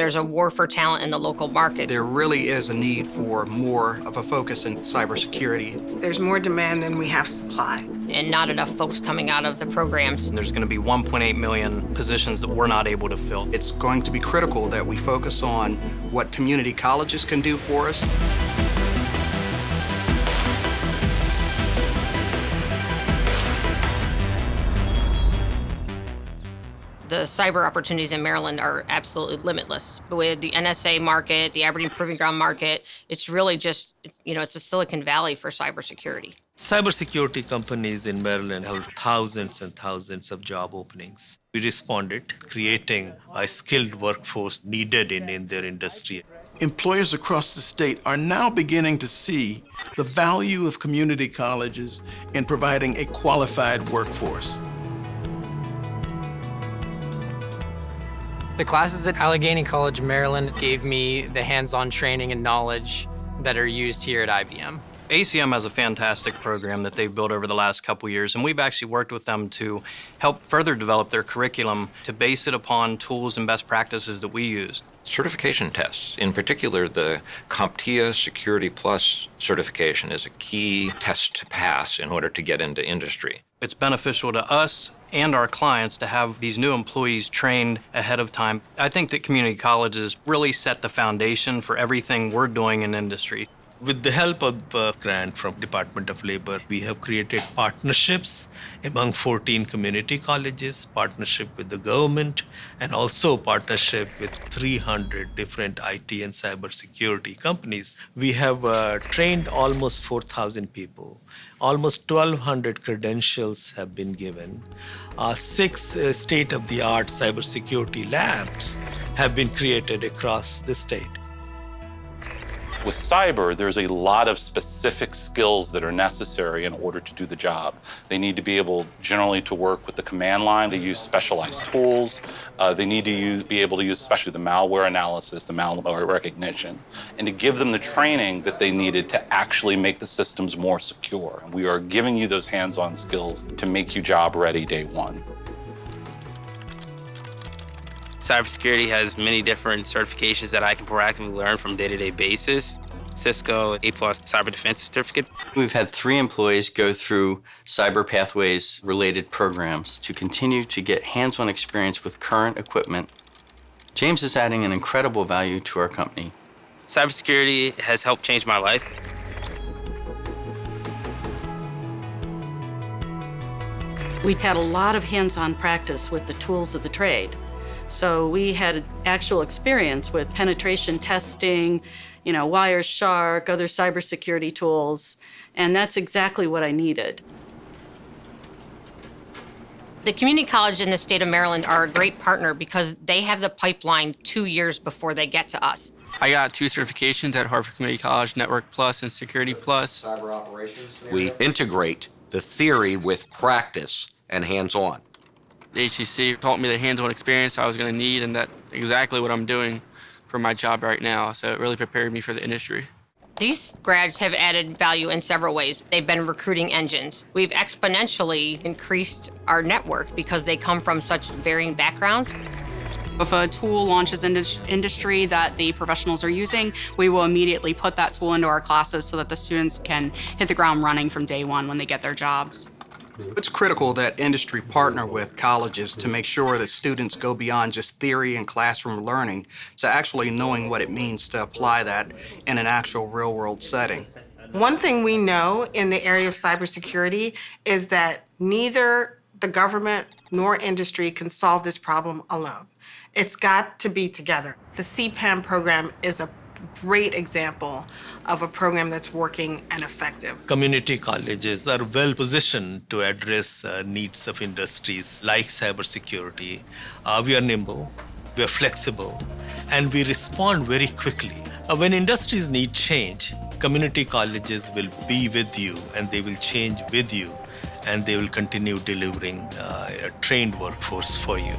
There's a war for talent in the local market. There really is a need for more of a focus in cybersecurity. There's more demand than we have supply. And not enough folks coming out of the programs. There's going to be 1.8 million positions that we're not able to fill. It's going to be critical that we focus on what community colleges can do for us. The cyber opportunities in Maryland are absolutely limitless. With the NSA market, the Aberdeen Proving Ground market, it's really just, you know, it's the Silicon Valley for cybersecurity. Cybersecurity companies in Maryland have thousands and thousands of job openings. We responded, creating a skilled workforce needed in, in their industry. Employers across the state are now beginning to see the value of community colleges in providing a qualified workforce. The classes at Allegany College, Maryland gave me the hands-on training and knowledge that are used here at IBM. ACM has a fantastic program that they've built over the last couple years, and we've actually worked with them to help further develop their curriculum to base it upon tools and best practices that we use. Certification tests, in particular the CompTIA Security Plus certification is a key test to pass in order to get into industry. It's beneficial to us and our clients to have these new employees trained ahead of time. I think that community colleges really set the foundation for everything we're doing in industry. With the help of a grant from Department of Labor, we have created partnerships among 14 community colleges, partnership with the government, and also partnership with 300 different IT and cybersecurity companies. We have uh, trained almost 4,000 people. Almost 1,200 credentials have been given. Uh, six uh, state-of-the-art cybersecurity labs have been created across the state. With cyber, there's a lot of specific skills that are necessary in order to do the job. They need to be able generally to work with the command line to use specialized tools. Uh, they need to use, be able to use especially the malware analysis, the malware recognition, and to give them the training that they needed to actually make the systems more secure. We are giving you those hands-on skills to make you job ready day one. Cybersecurity has many different certifications that I can proactively learn from day-to-day -day basis. Cisco A-plus Cyber Defense Certificate. We've had three employees go through Cyber Pathways related programs to continue to get hands-on experience with current equipment. James is adding an incredible value to our company. Cybersecurity has helped change my life. We've had a lot of hands-on practice with the tools of the trade. So we had actual experience with penetration testing, you know, Wireshark, other cybersecurity tools, and that's exactly what I needed. The community college in the state of Maryland are a great partner because they have the pipeline two years before they get to us. I got two certifications at Harford Community College, Network Plus and Security Plus. Cyber operations. We integrate the theory with practice and hands-on. The HCC taught me the hands-on experience I was going to need, and that's exactly what I'm doing for my job right now. So it really prepared me for the industry. These grads have added value in several ways. They've been recruiting engines. We've exponentially increased our network because they come from such varying backgrounds. If a tool launches in industry that the professionals are using, we will immediately put that tool into our classes so that the students can hit the ground running from day one when they get their jobs. Mm-hmm. It's critical that industry partner with colleges to make sure that students go beyond just theory and classroom learning to actually knowing what it means to apply that in an actual real-world setting. One thing we know in the area of cybersecurity is that neither the government nor industry can solve this problem alone. It's got to be together. The CPAM program is a great example of a program that's working and effective. Community colleges are well positioned to address uh, needs of industries like cybersecurity. Uh, we are nimble, we are flexible, and we respond very quickly. Uh, when industries need change, community colleges will be with you and they will change with you and they will continue delivering uh, a trained workforce for you.